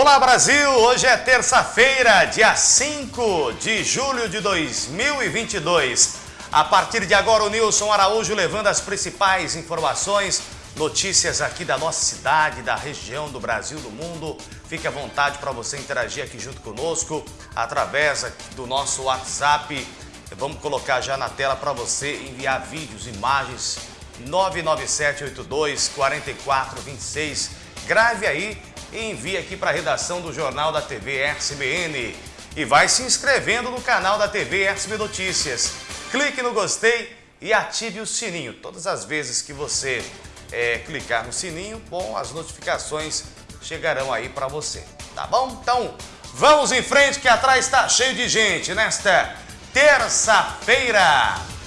Olá Brasil, hoje é terça-feira, dia 5 de julho de 2022. A partir de agora o Nilson Araújo levando as principais informações, notícias aqui da nossa cidade, da região, do Brasil, do mundo. Fique à vontade para você interagir aqui junto conosco através do nosso WhatsApp. Vamos colocar já na tela para você enviar vídeos, imagens 99782 4426. Grave aí envie aqui para a redação do Jornal da TV RCBN. E vai se inscrevendo no canal da TV RCB Notícias. Clique no gostei e ative o sininho. Todas as vezes que você é, clicar no sininho, bom, as notificações chegarão aí para você. Tá bom? Então, vamos em frente que atrás está cheio de gente nesta terça-feira.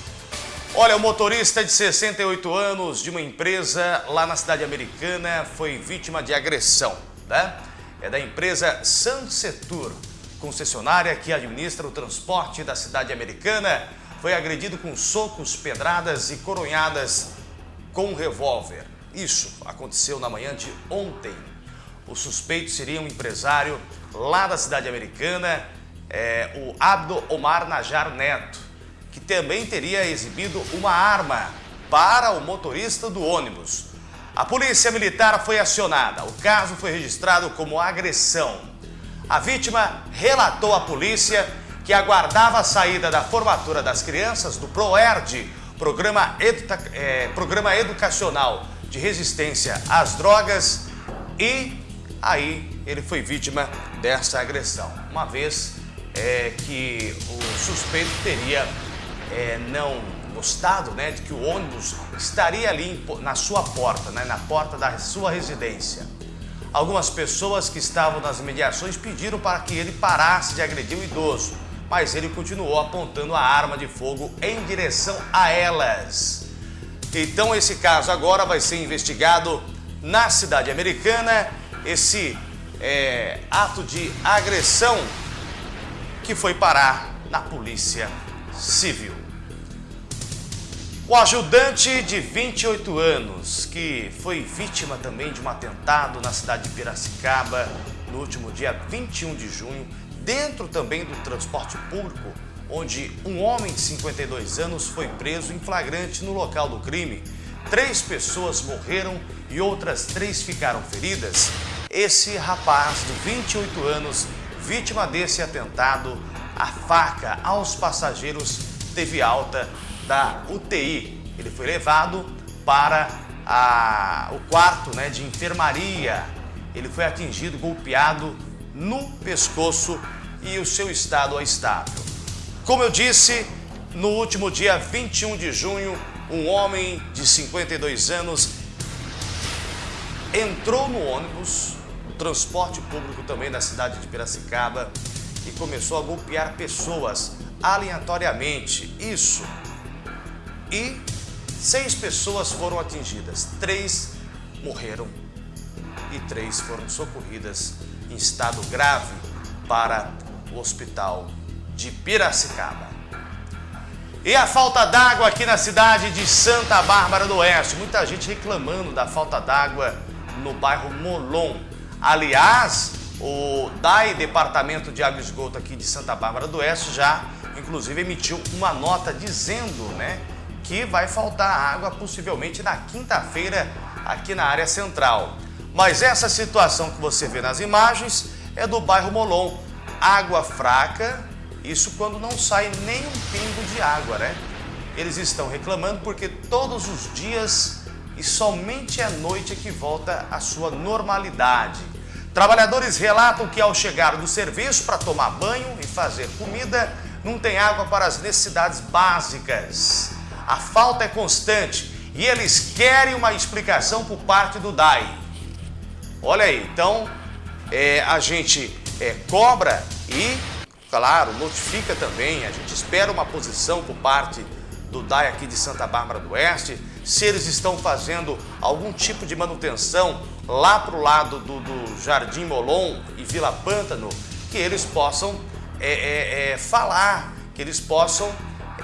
Olha, o motorista de 68 anos de uma empresa lá na cidade americana foi vítima de agressão, né? É da empresa Sansetur, concessionária que administra o transporte da cidade americana, foi agredido com socos, pedradas e coronhadas com um revólver. Isso aconteceu na manhã de ontem. O suspeito seria um empresário lá da cidade americana, é, o Abdo Omar Najar Neto que também teria exibido uma arma para o motorista do ônibus. A polícia militar foi acionada. O caso foi registrado como agressão. A vítima relatou à polícia que aguardava a saída da formatura das crianças do PROERD, Programa, Educa é, Programa Educacional de Resistência às Drogas, e aí ele foi vítima dessa agressão, uma vez é, que o suspeito teria é, não gostado né, de que o ônibus estaria ali na sua porta, né, na porta da sua residência. Algumas pessoas que estavam nas mediações pediram para que ele parasse de agredir o idoso, mas ele continuou apontando a arma de fogo em direção a elas. Então esse caso agora vai ser investigado na cidade americana, esse é, ato de agressão que foi parar na polícia civil. O ajudante de 28 anos, que foi vítima também de um atentado na cidade de Piracicaba no último dia 21 de junho, dentro também do transporte público, onde um homem de 52 anos foi preso em flagrante no local do crime. Três pessoas morreram e outras três ficaram feridas. Esse rapaz de 28 anos, vítima desse atentado, a faca aos passageiros teve alta da UTI. Ele foi levado para a, o quarto né, de enfermaria. Ele foi atingido, golpeado no pescoço e o seu estado é estável. Como eu disse, no último dia 21 de junho, um homem de 52 anos entrou no ônibus, transporte público também da cidade de Piracicaba, e começou a golpear pessoas aleatoriamente. Isso e seis pessoas foram atingidas, três morreram e três foram socorridas em estado grave para o hospital de Piracicaba. E a falta d'água aqui na cidade de Santa Bárbara do Oeste. Muita gente reclamando da falta d'água no bairro Molon. Aliás, o DAI, Departamento de Água e Esgoto aqui de Santa Bárbara do Oeste, já inclusive emitiu uma nota dizendo né, que vai faltar água possivelmente na quinta-feira aqui na área central. Mas essa situação que você vê nas imagens é do bairro Molon. Água fraca, isso quando não sai nem um pingo de água, né? Eles estão reclamando porque todos os dias e somente à noite é que volta a sua normalidade. Trabalhadores relatam que ao chegar do serviço para tomar banho e fazer comida, não tem água para as necessidades básicas. A falta é constante e eles querem uma explicação por parte do DAI. Olha aí, então é, a gente é, cobra e, claro, notifica também, a gente espera uma posição por parte do DAI aqui de Santa Bárbara do Oeste, se eles estão fazendo algum tipo de manutenção lá para o lado do, do, Jardim Molon e Vila Pântano, que eles possam é, é, é falar, que eles possam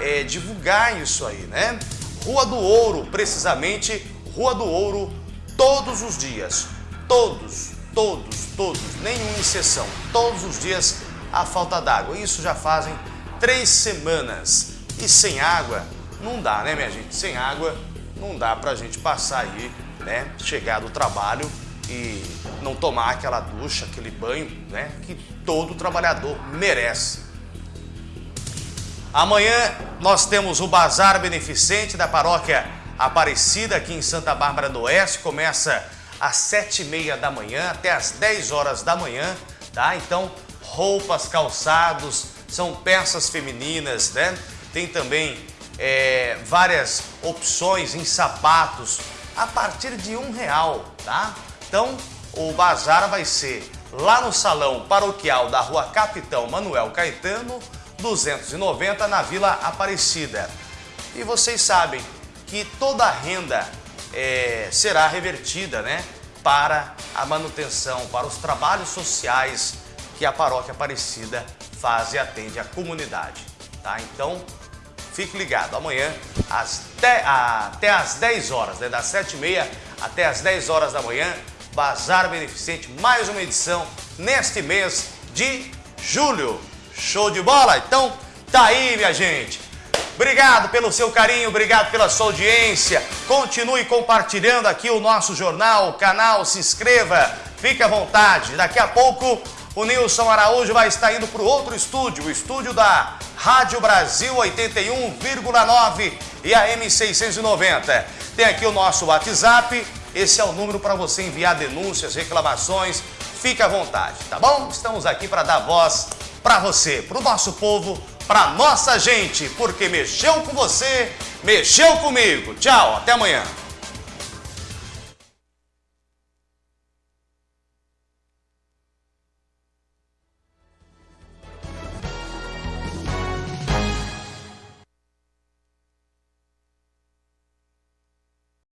é, divulgar isso aí, né? Rua do Ouro, precisamente Rua do Ouro, todos os dias, todos todos, todos, nenhum exceção, todos os dias a falta d'água. Isso já fazem três semanas. E sem água não dá, né, minha gente? Sem água não dá pra gente passar aí, né? Chegar do trabalho e não tomar aquela ducha, aquele banho, né? Que todo trabalhador merece. Amanhã nós temos o Bazar Beneficente da Paróquia Aparecida aqui em Santa Bárbara do Oeste. Começa às sete e meia da manhã até às 10 horas da manhã, tá? Então, roupas, calçados, são peças femininas, né? Tem também é, várias opções em sapatos a partir de um real, tá? Então, o bazar vai ser lá no Salão Paroquial da Rua Capitão Manuel Caetano, 290, na Vila Aparecida. E vocês sabem que toda a renda é, será revertida né, para a manutenção, para os trabalhos sociais que a Paróquia Aparecida faz e atende a comunidade. Tá? Então, fique ligado, amanhã às até às 10 horas, né, das 7h30 até às 10 horas da manhã, Bazar Beneficente, mais uma edição neste mês de julho. Show de bola? Então, tá aí, minha gente. Obrigado pelo seu carinho, obrigado pela sua audiência. Continue compartilhando aqui o nosso jornal, o canal, se inscreva, fique à vontade. Daqui a pouco o Nilson Araújo vai estar indo para o outro estúdio, o estúdio da Rádio Brasil 81,9 e a M690. Tem aqui o nosso WhatsApp, esse é o número para você enviar denúncias, reclamações, fique à vontade, tá bom? Estamos aqui para dar voz para você, para o nosso povo, para nossa gente, porque mexeu com você, mexeu comigo. Tchau, até amanhã.